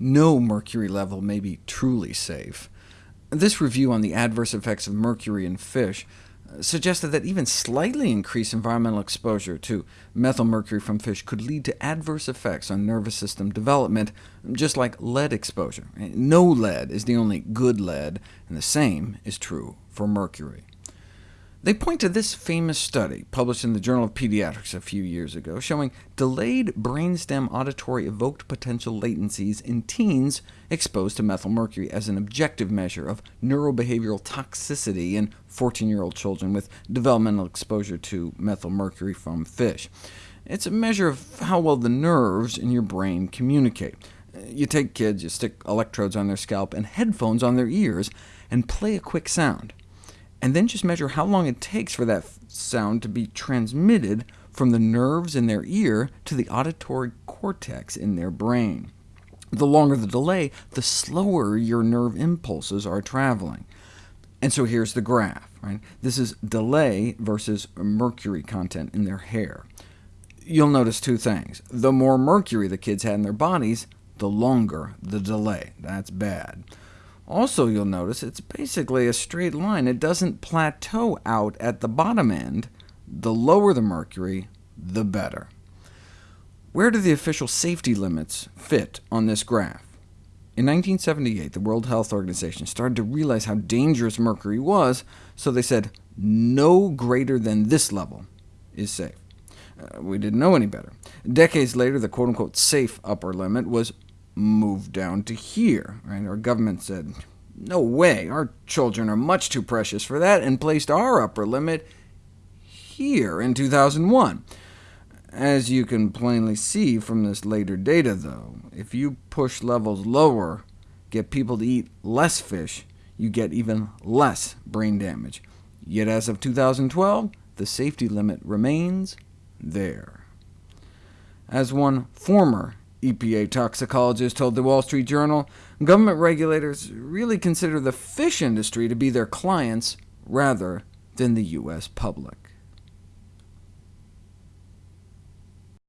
no mercury level may be truly safe. This review on the adverse effects of mercury in fish uh, suggested that even slightly increased environmental exposure to methylmercury from fish could lead to adverse effects on nervous system development, just like lead exposure. No lead is the only good lead, and the same is true for mercury. They point to this famous study, published in the Journal of Pediatrics a few years ago, showing delayed brainstem auditory evoked potential latencies in teens exposed to methylmercury as an objective measure of neurobehavioral toxicity in 14-year-old children with developmental exposure to methylmercury from fish. It's a measure of how well the nerves in your brain communicate. You take kids, you stick electrodes on their scalp and headphones on their ears, and play a quick sound and then just measure how long it takes for that sound to be transmitted from the nerves in their ear to the auditory cortex in their brain. The longer the delay, the slower your nerve impulses are traveling. And so here's the graph. Right? This is delay versus mercury content in their hair. You'll notice two things. The more mercury the kids had in their bodies, the longer the delay. That's bad. Also, you'll notice it's basically a straight line. It doesn't plateau out at the bottom end. The lower the mercury, the better. Where do the official safety limits fit on this graph? In 1978, the World Health Organization started to realize how dangerous mercury was, so they said no greater than this level is safe. Uh, we didn't know any better. Decades later, the quote-unquote safe upper limit was moved down to here. Right? Our government said, no way, our children are much too precious for that, and placed our upper limit here in 2001. As you can plainly see from this later data, though, if you push levels lower, get people to eat less fish, you get even less brain damage. Yet as of 2012, the safety limit remains there. As one former EPA toxicologist told the Wall Street Journal, government regulators really consider the fish industry to be their clients rather than the U.S. public.